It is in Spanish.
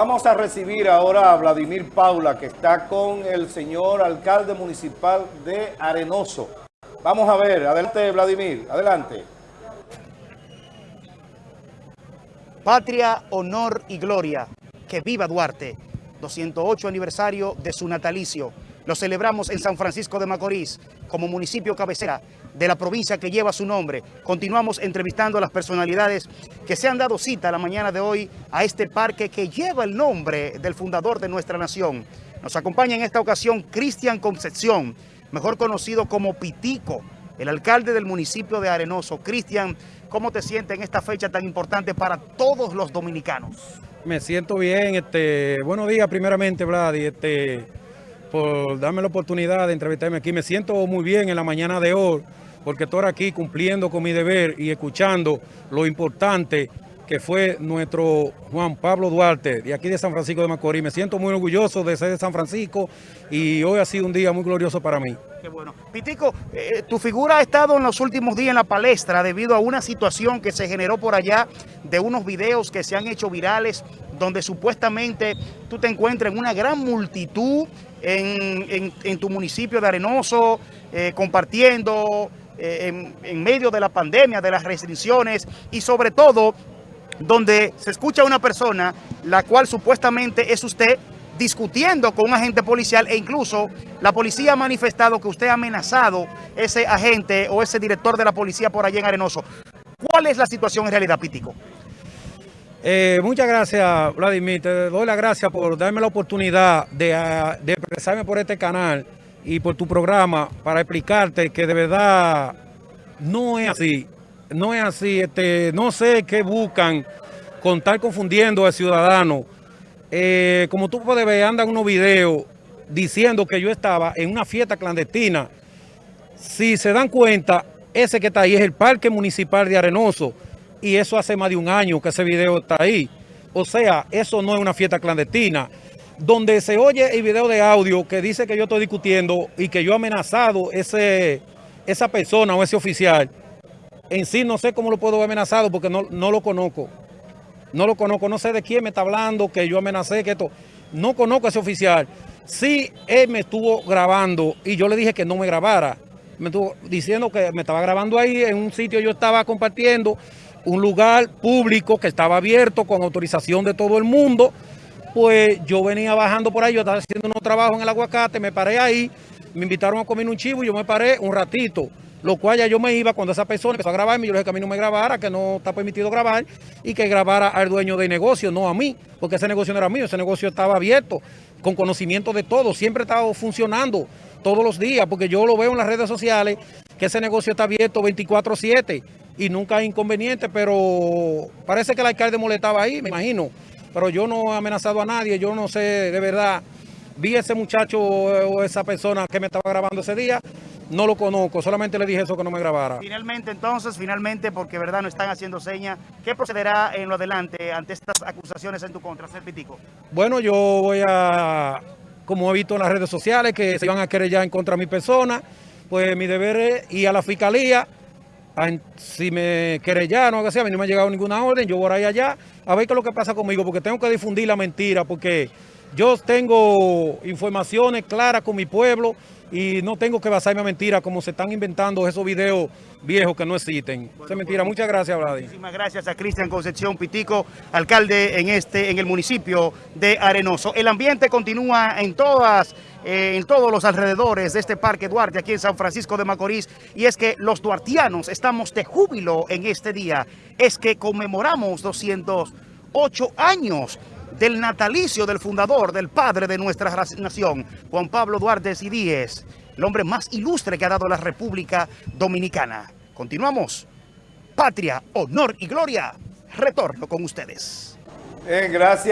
Vamos a recibir ahora a Vladimir Paula, que está con el señor alcalde municipal de Arenoso. Vamos a ver, adelante Vladimir, adelante. Patria, honor y gloria. Que viva Duarte. 208 aniversario de su natalicio. Lo celebramos en San Francisco de Macorís, como municipio cabecera de la provincia que lleva su nombre. Continuamos entrevistando a las personalidades que se han dado cita la mañana de hoy a este parque que lleva el nombre del fundador de nuestra nación. Nos acompaña en esta ocasión Cristian Concepción, mejor conocido como Pitico, el alcalde del municipio de Arenoso. Cristian, ¿cómo te sientes en esta fecha tan importante para todos los dominicanos? Me siento bien, este, buenos días primeramente, Vladi, este, por darme la oportunidad de entrevistarme aquí. Me siento muy bien en la mañana de hoy, porque estoy aquí cumpliendo con mi deber y escuchando lo importante que fue nuestro Juan Pablo Duarte, de aquí de San Francisco de Macorís. Me siento muy orgulloso de ser de San Francisco y hoy ha sido un día muy glorioso para mí. Qué bueno. Pitico, eh, tu figura ha estado en los últimos días en la palestra debido a una situación que se generó por allá de unos videos que se han hecho virales donde supuestamente tú te encuentras en una gran multitud en, en, tu municipio de Arenoso, eh, compartiendo eh, en, en medio de la pandemia, de las restricciones y sobre todo donde se escucha a una persona, la cual supuestamente es usted, discutiendo con un agente policial e incluso la policía ha manifestado que usted ha amenazado ese agente o ese director de la policía por allá en Arenoso. ¿Cuál es la situación en realidad, Pítico? Eh, muchas gracias, Vladimir. Te doy las gracias por darme la oportunidad de, uh, de expresarme por este canal y por tu programa para explicarte que de verdad no es así no es así, este, no sé qué buscan con estar confundiendo al ciudadano. Eh, como tú puedes ver, andan unos videos diciendo que yo estaba en una fiesta clandestina. Si se dan cuenta, ese que está ahí es el Parque Municipal de Arenoso y eso hace más de un año que ese video está ahí. O sea, eso no es una fiesta clandestina. Donde se oye el video de audio que dice que yo estoy discutiendo y que yo he amenazado ese, esa persona o ese oficial, en sí no sé cómo lo puedo haber amenazado porque no, no lo conozco. No lo conozco, no sé de quién me está hablando, que yo amenacé, que esto. No conozco a ese oficial. Sí, él me estuvo grabando y yo le dije que no me grabara. Me estuvo diciendo que me estaba grabando ahí, en un sitio yo estaba compartiendo, un lugar público que estaba abierto con autorización de todo el mundo. Pues yo venía bajando por ahí, yo estaba haciendo unos trabajos en el aguacate, me paré ahí, me invitaron a comer un chivo y yo me paré un ratito lo cual ya yo me iba cuando esa persona empezó a grabarme, yo dije que a mí no me grabara, que no está permitido grabar y que grabara al dueño del negocio, no a mí, porque ese negocio no era mío, ese negocio estaba abierto, con conocimiento de todo, siempre estaba funcionando todos los días, porque yo lo veo en las redes sociales, que ese negocio está abierto 24-7 y nunca hay inconveniente, pero parece que el alcalde molestaba ahí, me imagino, pero yo no he amenazado a nadie, yo no sé de verdad, vi ese muchacho o esa persona que me estaba grabando ese día, no lo conozco, solamente le dije eso que no me grabara. Finalmente, entonces, finalmente, porque verdad no están haciendo señas, ¿qué procederá en lo adelante ante estas acusaciones en tu contra, Pitico? Bueno, yo voy a, como he visto en las redes sociales, que se van a querellar en contra de mi persona, pues mi deber es ir a la fiscalía, si me querellaron o algo así, a mí no me ha llegado ninguna orden, yo voy a ir allá a ver qué es lo que pasa conmigo, porque tengo que difundir la mentira, porque yo tengo informaciones claras con mi pueblo, y no tengo que basarme a mentiras como se están inventando esos videos viejos que no existen. Bueno, es mentira. Muchas gracias, Vladi. Muchísimas gracias a Cristian Concepción Pitico, alcalde en este en el municipio de Arenoso. El ambiente continúa en todas eh, en todos los alrededores de este Parque Duarte, aquí en San Francisco de Macorís, y es que los duartianos estamos de júbilo en este día. Es que conmemoramos 208 años del natalicio del fundador, del padre de nuestra nación, Juan Pablo Duarte Díez, el hombre más ilustre que ha dado la República Dominicana. Continuamos. Patria, honor y gloria. Retorno con ustedes. Eh, gracias.